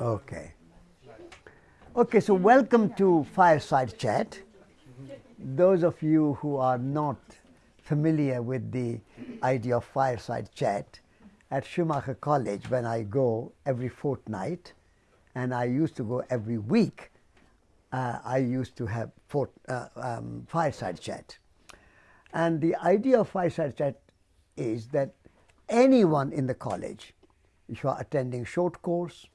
Okay. Okay, so welcome to Fireside Chat. Those of you who are not familiar with the idea of fireside chat, at Schumacher College, when I go every fortnight, and I used to go every week, uh, I used to have fort, uh, um, fireside chat. And the idea of fireside chat is that anyone in the college, if you are attending short course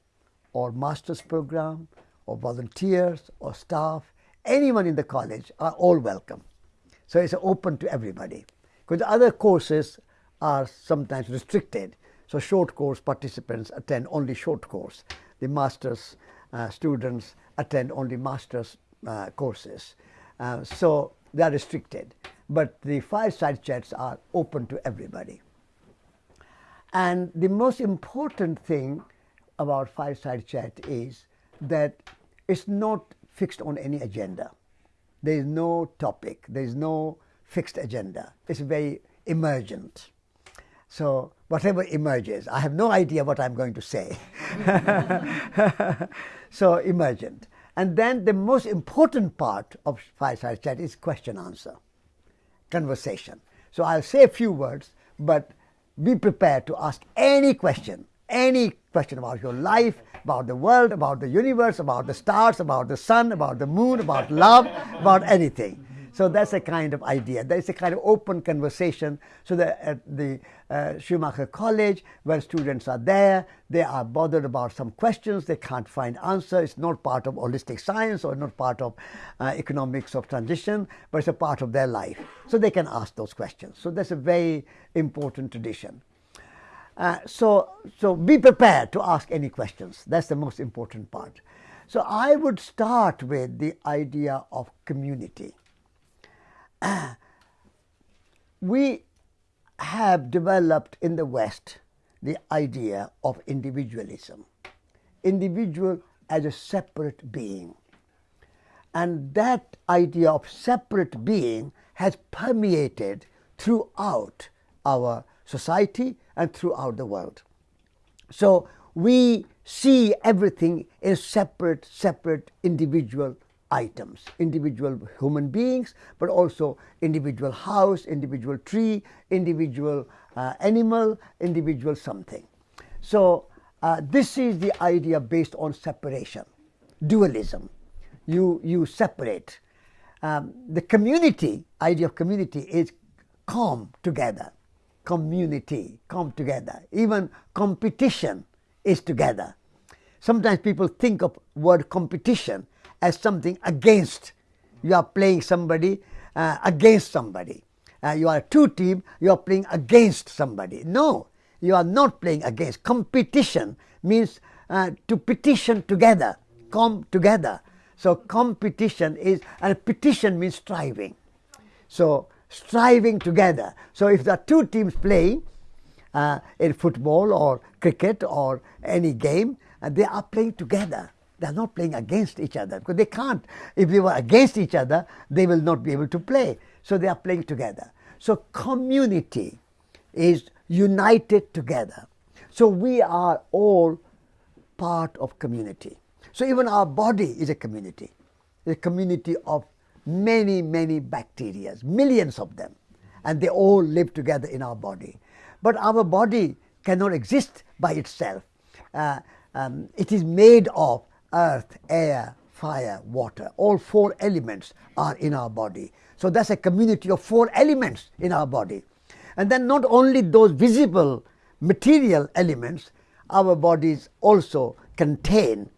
or master's program or volunteers or staff, anyone in the college are all welcome. So it's open to everybody. Because other courses are sometimes restricted. So short course participants attend only short course. The master's uh, students attend only master's uh, courses. Uh, so they are restricted. But the fireside chats are open to everybody. And the most important thing about fireside chat is that it's not fixed on any agenda. There is no topic, there is no fixed agenda. It's very emergent. So whatever emerges, I have no idea what I'm going to say. so emergent. And then the most important part of fireside chat is question answer, conversation. So I'll say a few words, but be prepared to ask any question, any question about your life, about the world, about the universe, about the stars, about the sun, about the moon, about love, about anything. So that's a kind of idea. That's a kind of open conversation. So that at the uh, Schumacher College, where students are there, they are bothered about some questions, they can't find answer. It's not part of holistic science or not part of uh, economics of transition, but it's a part of their life. So they can ask those questions. So that's a very important tradition. Uh, so, so be prepared to ask any questions. That's the most important part. So I would start with the idea of community. we have developed in the West the idea of individualism, individual as a separate being. And that idea of separate being has permeated throughout our society and throughout the world. So we see everything in separate, separate individual items, individual human beings, but also individual house, individual tree, individual uh, animal, individual something. So uh, this is the idea based on separation, dualism. You, you separate. Um, the community, idea of community is come together, community, come together. Even competition is together. Sometimes people think of word competition as something against. You are playing somebody uh, against somebody. Uh, you are two team, you are playing against somebody. No, you are not playing against. Competition means uh, to petition together, come together. So competition is, and petition means striving. So striving together. So if there are two teams playing uh, in football or cricket or any game, uh, they are playing together. They're not playing against each other because they can't. If they were against each other, they will not be able to play. So they are playing together. So community is united together. So we are all part of community. So even our body is a community, a community of many, many bacteria, millions of them, and they all live together in our body. But our body cannot exist by itself. Uh, um, it is made of earth, air, fire, water. All four elements are in our body. So that's a community of four elements in our body. And then not only those visible material elements, our bodies also contain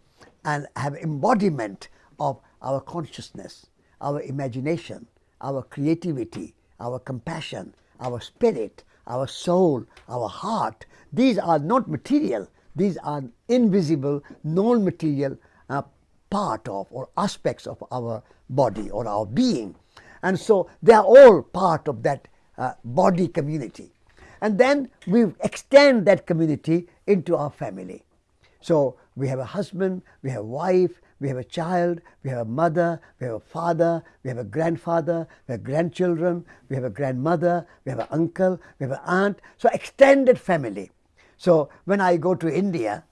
and have embodiment of our consciousness, our imagination, our creativity, our compassion, our spirit, our soul, our heart. These are not material, these are invisible, non-material uh, part of or aspects of our body or our being. And so they are all part of that uh, body community. And then we extend that community into our family. So we have a husband, we have a wife, we have a child, we have a mother, we have a father, we have a grandfather, we have grandchildren, we have a grandmother, we have an uncle, we have an aunt. So extended family. So when I go to India,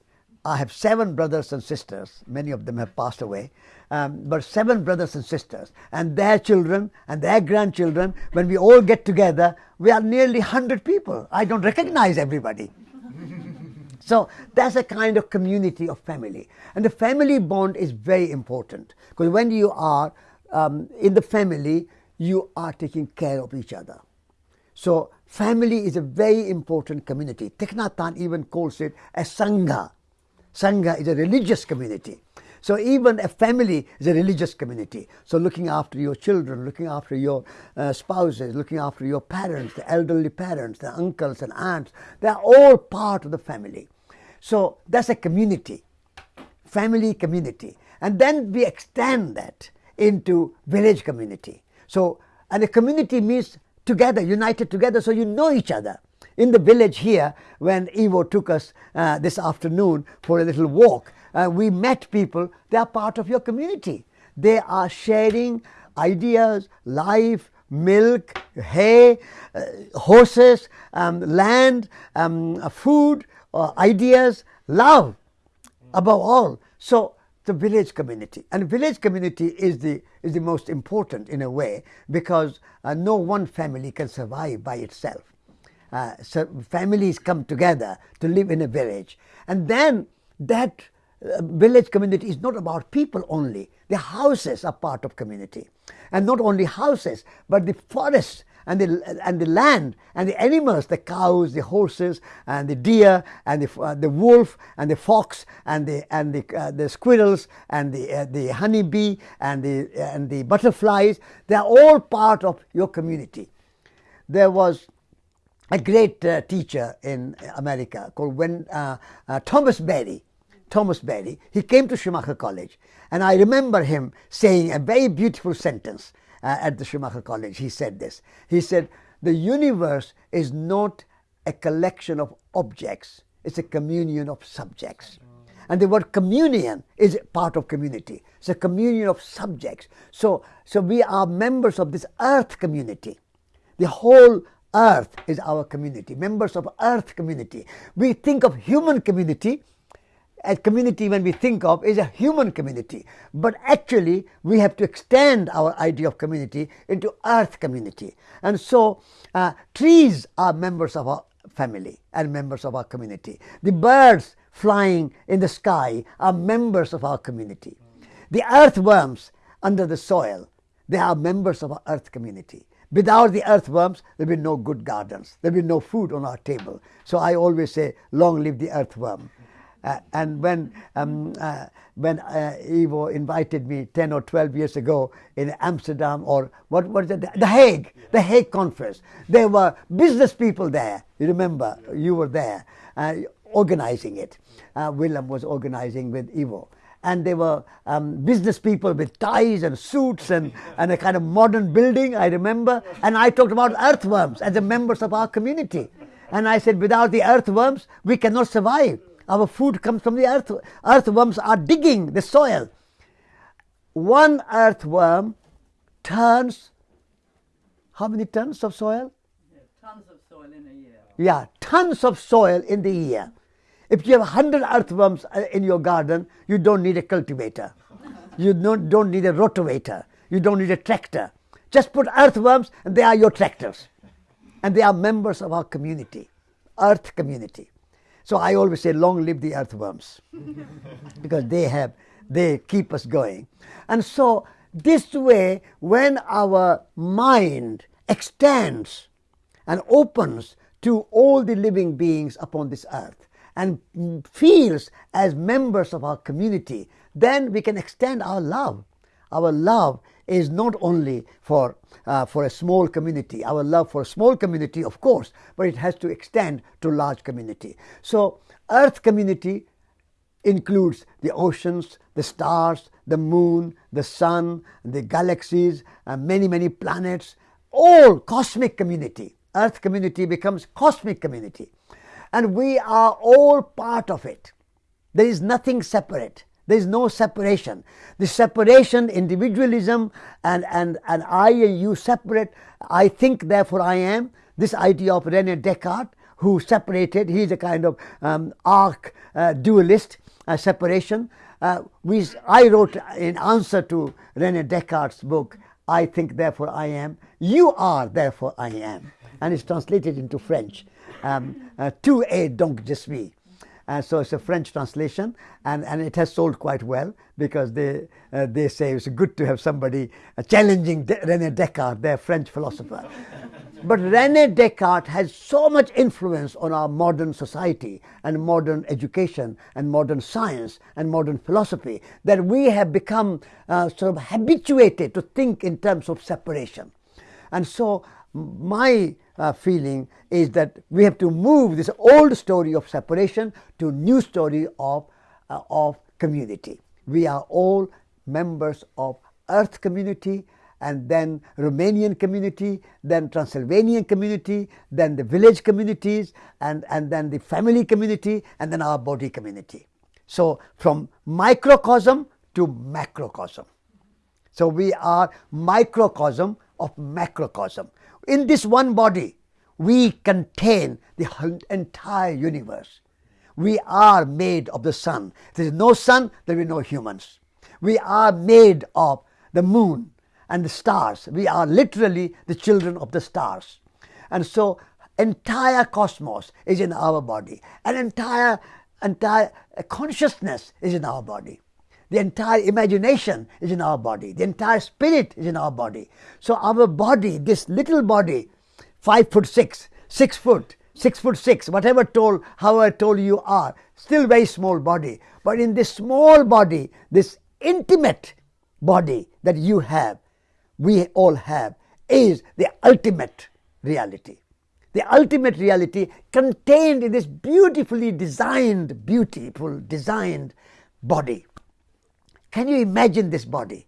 I have seven brothers and sisters. Many of them have passed away. Um, but seven brothers and sisters, and their children and their grandchildren, when we all get together, we are nearly 100 people. I don't recognize everybody. so that's a kind of community of family. And the family bond is very important because when you are um, in the family, you are taking care of each other. So family is a very important community. Thich Nhat Hanh even calls it a sangha. Sangha is a religious community. So even a family is a religious community. So looking after your children, looking after your uh, spouses, looking after your parents, the elderly parents, the uncles and aunts, they are all part of the family. So that's a community, family community. And then we extend that into village community. So, and a community means together, united together, so you know each other. In the village here, when Ivo took us uh, this afternoon for a little walk, uh, we met people, they are part of your community. They are sharing ideas, life, milk, hay, uh, horses, um, land, um, food, uh, ideas, love above all. So the village community and village community is the is the most important in a way because uh, no one family can survive by itself. Uh, so families come together to live in a village and then that uh, village community is not about people only. The houses are part of community. And not only houses, but the forests and the, and the land and the animals, the cows, the horses, and the deer, and the, uh, the wolf, and the fox, and the, and the, uh, the squirrels, and the, uh, the honeybee, and the, and the butterflies, they are all part of your community. There was a great uh, teacher in America called when, uh, Thomas Berry Thomas Berry, he came to Schumacher College. And I remember him saying a very beautiful sentence uh, at the Schumacher College. He said this. He said, The universe is not a collection of objects, it's a communion of subjects. And the word communion is part of community. It's a communion of subjects. So, so we are members of this earth community. The whole earth is our community, members of earth community. We think of human community a community when we think of is a human community. But actually we have to extend our idea of community into earth community. And so uh, trees are members of our family and members of our community. The birds flying in the sky are members of our community. The earthworms under the soil they are members of our earth community Without the earthworms, there will be no good gardens. There will be no food on our table. So I always say, long live the earthworm. Uh, and when um, uh, when uh, Ivo invited me 10 or 12 years ago in Amsterdam or what was it? The Hague, the Hague conference. There were business people there. You remember, you were there uh, organizing it. Uh, Willem was organizing with Ivo. And they were um, business people with ties and suits and, and a kind of modern building, I remember. And I talked about earthworms as the members of our community. And I said, without the earthworms, we cannot survive. Our food comes from the earth. Earthworms are digging the soil. One earthworm turns how many tons of soil? Yeah, tons of soil in a year. Yeah, tons of soil in the year. If you have 100 earthworms uh, in your garden, you don't need a cultivator. you don't, don't need a rotavator. You don't need a tractor. Just put earthworms and they are your tractors. And they are members of our community, earth community. So I always say, long live the earthworms, because they have, they keep us going. And so this way, when our mind extends and opens to all the living beings upon this earth and feels as members of our community, then we can extend our love. Our love is not only for, uh, for a small community, our love for a small community, of course, but it has to extend to large community. So earth community includes the oceans, the stars, the moon, the sun, the galaxies, uh, many, many planets, all cosmic community. Earth community becomes cosmic community. And we are all part of it. There is nothing separate. There is no separation. The separation, individualism, and, and, and I and you separate, I think, therefore I am, this idea of Rene Descartes, who separated, he's a kind of um, arc uh, dualist, uh, separation. Uh, we, I wrote in answer to Rene Descartes' book, I think, therefore I am. You are, therefore I am. And it's translated into French. Um, uh, tu es donc je suis. Uh, so it's a French translation, and, and it has sold quite well because they, uh, they say it's good to have somebody uh, challenging De- Rene Descartes, their French philosopher. but Rene Descartes has so much influence on our modern society and modern education and modern science and modern philosophy that we have become uh, sort of habituated to think in terms of separation. And so my uh, feeling is that we have to move this old story of separation to new story of, uh, of community. We are all members of earth community and then Romanian community, then Transylvanian community, then the village communities, and, and then the family community, and then our body community. So, from microcosm to macrocosm. So, we are microcosm of macrocosm. In this one body, we contain the entire universe. We are made of the sun. If there is no sun, there will be no humans. We are made of the moon and the stars. We are literally the children of the stars. And so entire cosmos is in our body. An entire entire consciousness is in our body. The entire imagination is in our body. The entire spirit is in our body. So our body, this little body, five foot six, six foot, six foot six, whatever tall, however tall you are, still very small body. But in this small body, this intimate body that you have, we all have, is the ultimate reality. The ultimate reality contained in this beautifully designed, beautiful designed body. Can you imagine this body?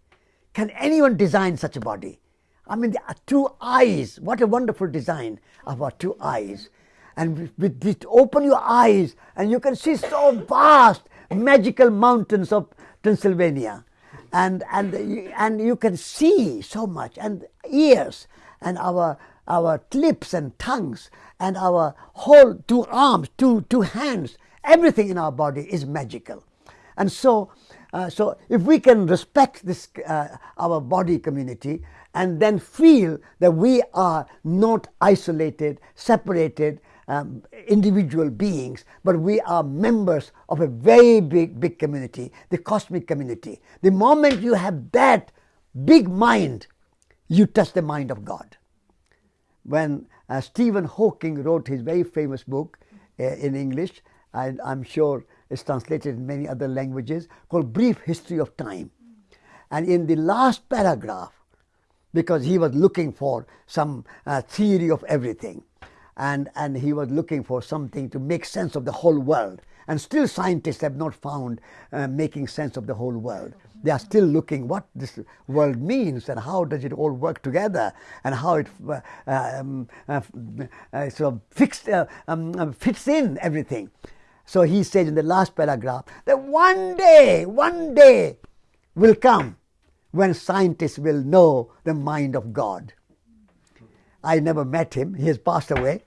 Can anyone design such a body? I mean, the two eyes, what a wonderful design of our two eyes. And with this, open your eyes and you can see so vast, magical mountains of Transylvania. And, and, and you can see so much, and ears, and our, our lips and tongues, and our whole two arms, two, two hands, everything in our body is magical. And so, uh, so if we can respect this, uh, our body community and then feel that we are not isolated, separated, um, individual beings, but we are members of a very big, big community, the cosmic community. The moment you have that big mind, you touch the mind of God. When uh, Stephen Hawking wrote his very famous book uh, in English, and I'm sure is translated in many other languages, called Brief History of Time. And in the last paragraph, because he was looking for some uh, theory of everything, and, and he was looking for something to make sense of the whole world. And still, scientists have not found uh, making sense of the whole world. They are still looking what this world means and how does it all work together and how it uh, um, uh, uh sort of fixed, uh, um, fits in everything. So he says in the last paragraph that one day, one day will come when scientists will know the mind of God. I never met him, he has passed away.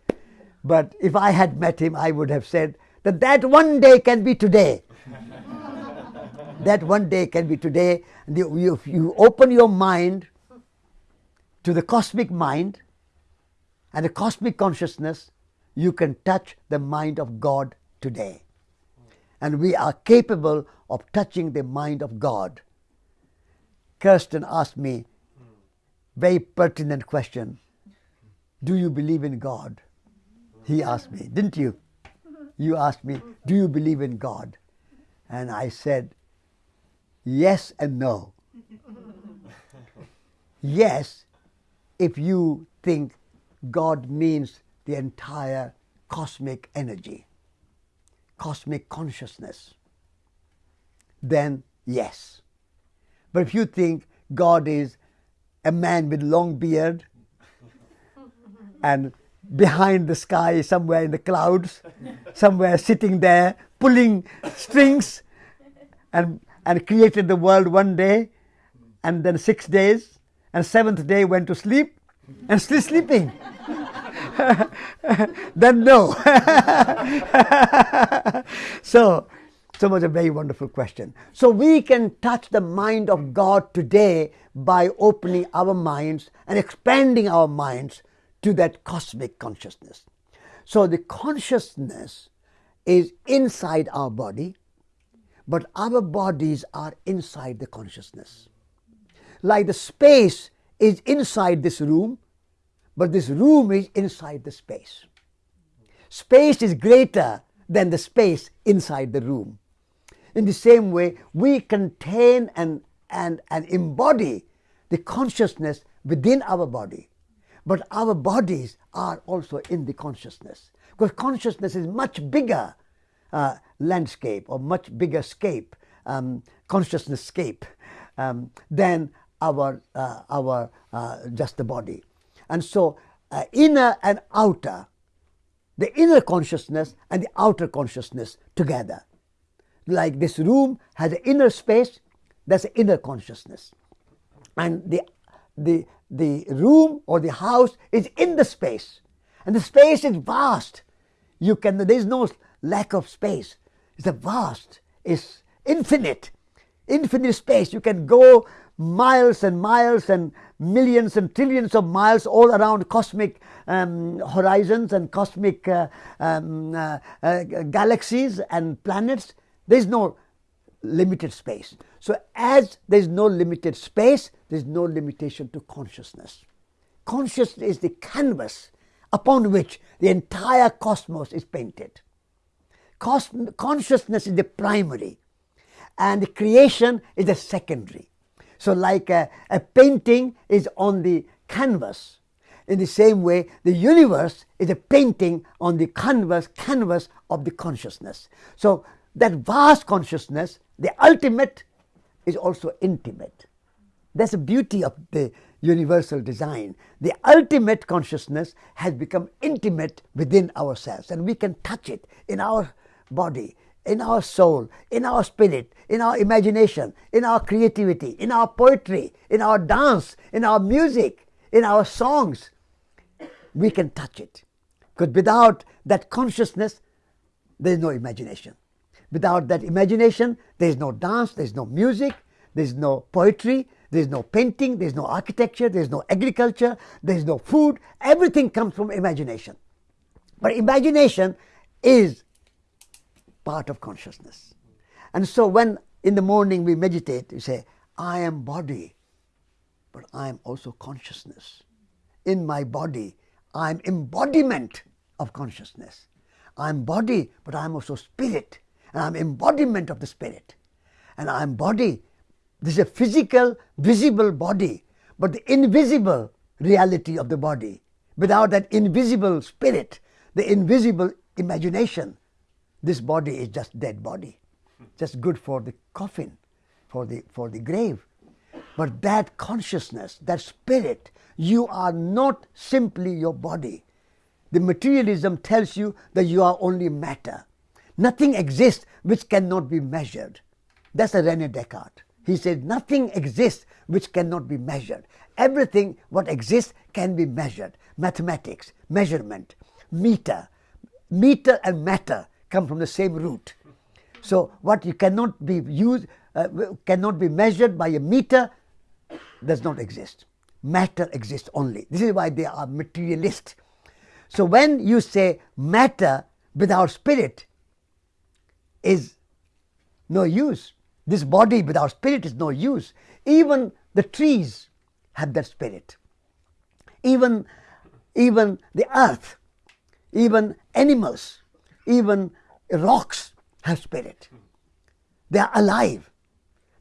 But if I had met him, I would have said that that one day can be today. that one day can be today. You, you open your mind to the cosmic mind and the cosmic consciousness, you can touch the mind of God today. And we are capable of touching the mind of God. Kirsten asked me very pertinent question. Do you believe in God? He asked me, didn't you? You asked me, do you believe in God? And I said, yes and no. yes, if you think God means the entire cosmic energy cosmic consciousness, then yes. But if you think God is a man with long beard and behind the sky somewhere in the clouds, somewhere sitting there pulling strings and, and created the world one day and then six days and seventh day went to sleep and still sleeping. then no. so, So was a very wonderful question. So we can touch the mind of God today by opening our minds and expanding our minds to that cosmic consciousness. So the consciousness is inside our body, but our bodies are inside the consciousness. Like the space is inside this room, but this room is inside the space. Space is greater than the space inside the room. In the same way, we contain and, and, and embody the consciousness within our body. But our bodies are also in the consciousness. Because consciousness is much bigger uh, landscape or much bigger scape, um, consciousness scape, um, than our, uh, our uh, just the body. And so, uh, inner and outer, the inner consciousness and the outer consciousness together. Like this room has an inner space, that's an inner consciousness. And the, the, the room or the house is in the space. And the space is vast. You can, there is no lack of space. It's a vast, it's infinite, infinite space. You can go miles and miles and millions and trillions of miles all around cosmic um, horizons and cosmic uh, um, uh, uh, galaxies and planets. There is no limited space. So, as there is no limited space, there is no limitation to consciousness. Consciousness is the canvas upon which the entire cosmos is painted. Cos- consciousness is the primary, and creation is the secondary. So, like a, a painting is on the canvas, in the same way, the universe is a painting on the canvas, canvas of the consciousness. So, that vast consciousness, the ultimate, is also intimate. That's the beauty of the universal design. The ultimate consciousness has become intimate within ourselves, and we can touch it in our body, in our soul, in our spirit, in our imagination, in our creativity, in our poetry, in our dance, in our music, in our songs. We can touch it. Because without that consciousness, there is no imagination. Without that imagination, there is no dance, there is no music, there is no poetry, there is no painting, there is no architecture, there is no agriculture, there is no food. Everything comes from imagination. But imagination is part of consciousness. And so when in the morning we meditate, we say, I am body, but I am also consciousness. In my body, I am embodiment of consciousness. I am body, but I am also spirit, and I am embodiment of the spirit. And I am body. This is a physical, visible body, but the invisible reality of the body. Without that invisible spirit, the invisible imagination, this body is just dead body, just good for the coffin, for the, for the grave. But that consciousness, that spirit, you are not simply your body. The materialism tells you that you are only matter. Nothing exists which cannot be measured. That's a Rene Descartes. He said, Nothing exists which cannot be measured. Everything what exists can be measured. Mathematics, measurement, meter. Meter and matter come from the same root. So what you cannot be used, uh, cannot be measured by a meter, does not exist. Matter exists only. This is why they are materialist. So when you say matter without spirit is no use. This body without spirit is no use. Even the trees have that spirit. Even, even the earth, even animals, even rocks have spirit. They are alive.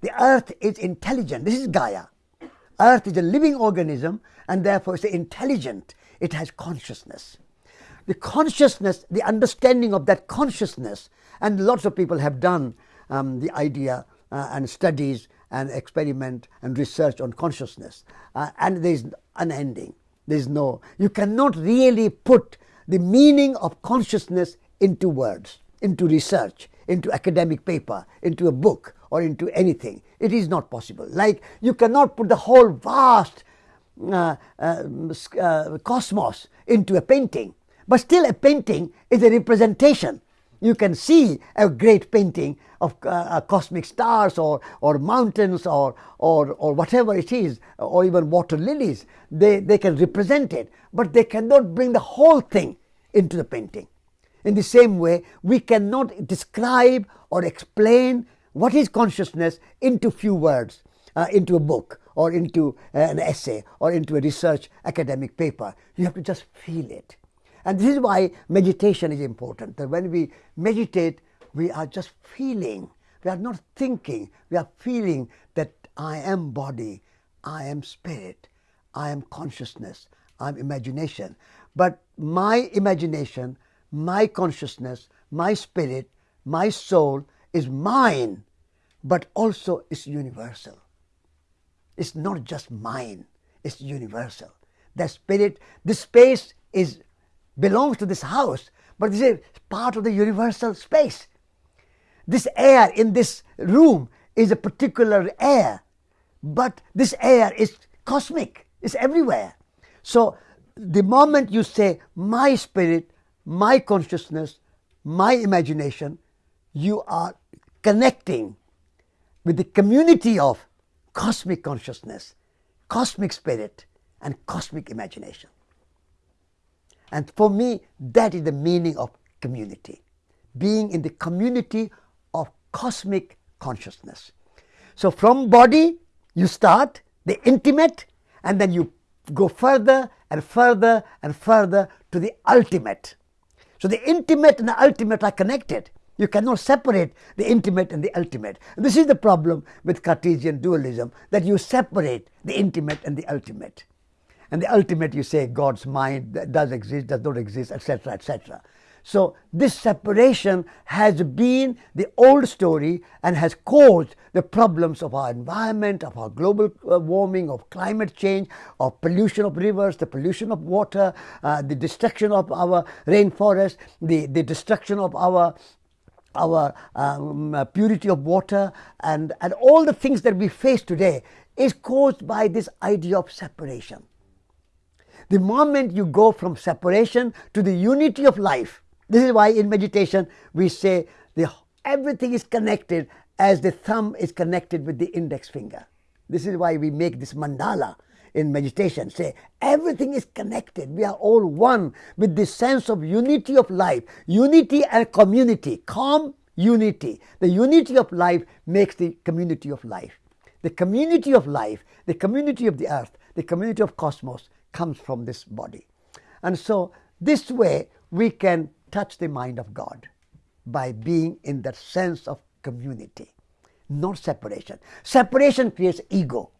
The earth is intelligent. This is Gaia. Earth is a living organism and therefore it's intelligent. It has consciousness. The consciousness, the understanding of that consciousness, and lots of people have done um, the idea uh, and studies and experiment and research on consciousness. Uh, and there is unending. There is no, you cannot really put the meaning of consciousness into words into research, into academic paper, into a book, or into anything. It is not possible. Like you cannot put the whole vast uh, uh, uh, cosmos into a painting, but still a painting is a representation. You can see a great painting of uh, cosmic stars or, or mountains or, or, or whatever it is, or even water lilies. They, they can represent it, but they cannot bring the whole thing into the painting. In the same way, we cannot describe or explain what is consciousness into few words, uh, into a book or into uh, an essay or into a research academic paper. You have to just feel it. And this is why meditation is important. That when we meditate, we are just feeling. We are not thinking. We are feeling that I am body, I am spirit, I am consciousness, I am imagination. But my imagination, my consciousness, my spirit, my soul is mine, but also is universal. It's not just mine, it's universal. The spirit, the space is belongs to this house, but this is part of the universal space. This air in this room is a particular air, but this air is cosmic, it's everywhere. So the moment you say, my spirit, my consciousness, my imagination, you are connecting with the community of cosmic consciousness, cosmic spirit, and cosmic imagination. And for me, that is the meaning of community being in the community of cosmic consciousness. So, from body, you start the intimate, and then you go further and further and further to the ultimate. So, the intimate and the ultimate are connected. You cannot separate the intimate and the ultimate. This is the problem with Cartesian dualism that you separate the intimate and the ultimate and the ultimate you say God's mind does exist, does not exist, etc., etc. So this separation has been the old story and has caused the problems of our environment, of our global uh, warming, of climate change, of pollution of rivers, the pollution of water, uh, the destruction of our rainforest, the, the destruction of our our um, uh, purity of water and, and all the things that we face today is caused by this idea of separation. The moment you go from separation to the unity of life, this is why in meditation we say the, everything is connected as the thumb is connected with the index finger. This is why we make this mandala in meditation. Say everything is connected. We are all one with this sense of unity of life, unity and community, calm unity. The unity of life makes the community of life. The community of life, the community of the earth, the community of cosmos comes from this body. And so, this way, we can touch the mind of God by being in that sense of community, not separation. Separation creates ego.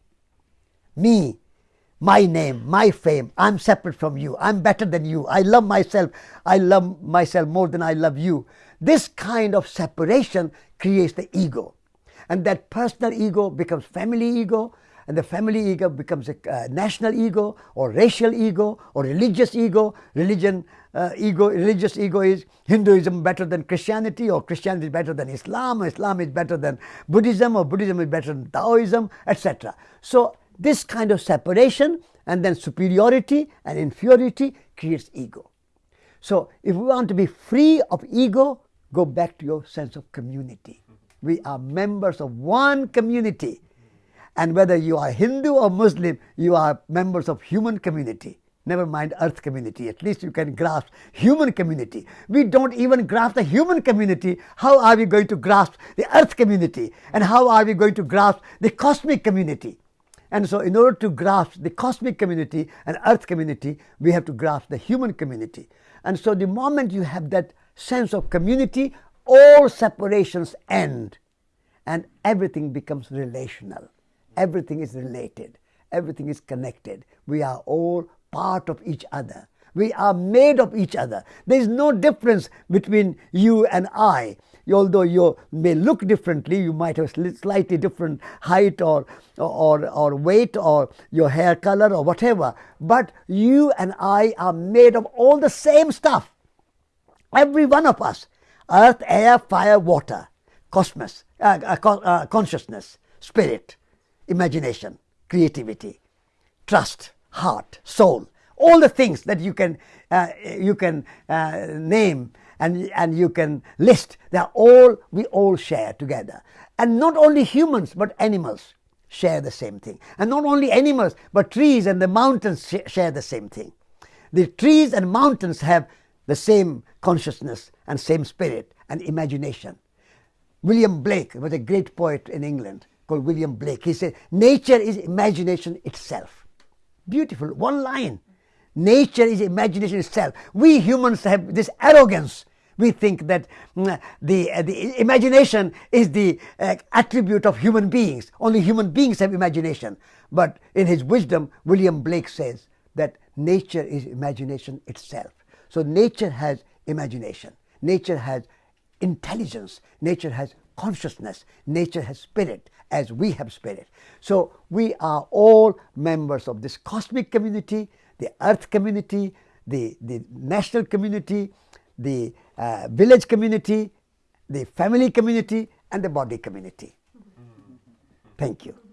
Me, my name, my fame, I'm separate from you, I'm better than you, I love myself, I love myself more than I love you. This kind of separation creates the ego. And that personal ego becomes family ego, and the family ego becomes a uh, national ego or racial ego or religious ego. Religion uh, ego, religious ego is Hinduism better than Christianity or Christianity is better than Islam, or Islam is better than Buddhism or Buddhism is better than Taoism, etc. So this kind of separation and then superiority and inferiority creates ego. So if we want to be free of ego, go back to your sense of community. We are members of one community and whether you are Hindu or Muslim, you are members of human community. Never mind earth community. At least you can grasp human community. We don't even grasp the human community. How are we going to grasp the earth community? And how are we going to grasp the cosmic community? And so, in order to grasp the cosmic community and earth community, we have to grasp the human community. And so, the moment you have that sense of community, all separations end and everything becomes relational. Everything is related, everything is connected. We are all part of each other. We are made of each other. There is no difference between you and I. Although you may look differently, you might have slightly different height or, or, or weight or your hair color or whatever. But you and I are made of all the same stuff. Every one of us earth, air, fire, water, cosmos, uh, uh, uh consciousness, spirit imagination, creativity, trust, heart, soul, all the things that you can, uh, you can uh, name and, and you can list. They are all, we all share together. And not only humans, but animals share the same thing. And not only animals, but trees and the mountains sh- share the same thing. The trees and mountains have the same consciousness and same spirit and imagination. William Blake was a great poet in England called William Blake. He said, Nature is imagination itself. Beautiful, one line. Nature is imagination itself. We humans have this arrogance. We think that mm, the, uh, the imagination is the uh, attribute of human beings. Only human beings have imagination. But in his wisdom, William Blake says that nature is imagination itself. So nature has imagination. Nature has intelligence. Nature has consciousness. Nature has spirit as we have spirit. So we are all members of this cosmic community the earth community, the, the national community, the uh, village community, the family community, and the body community. Thank you.